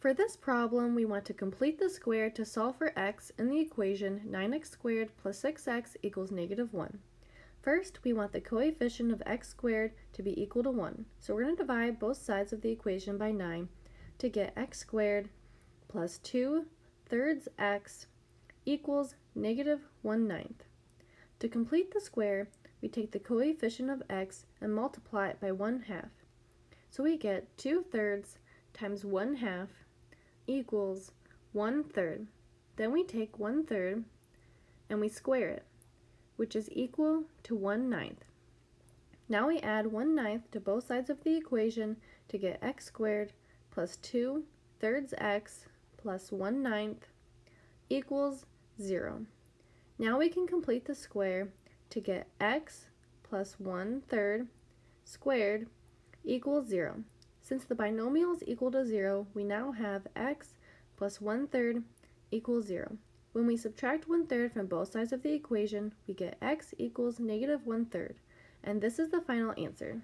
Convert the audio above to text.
For this problem, we want to complete the square to solve for x in the equation 9x squared plus 6x equals negative 1. First, we want the coefficient of x squared to be equal to 1. So we're going to divide both sides of the equation by 9 to get x squared plus 2 thirds x equals negative 1 ninth. To complete the square, we take the coefficient of x and multiply it by 1 half. So we get 2 thirds times 1 half equals 1 third. Then we take 1 third and we square it, which is equal to 1 ninth. Now we add 1 ninth to both sides of the equation to get x squared plus 2 thirds x plus 1 ninth equals 0. Now we can complete the square to get x plus 1 third squared equals 0. Since the binomial is equal to 0, we now have x plus 1 third equals 0. When we subtract 1 third from both sides of the equation, we get x equals negative 1 third. And this is the final answer.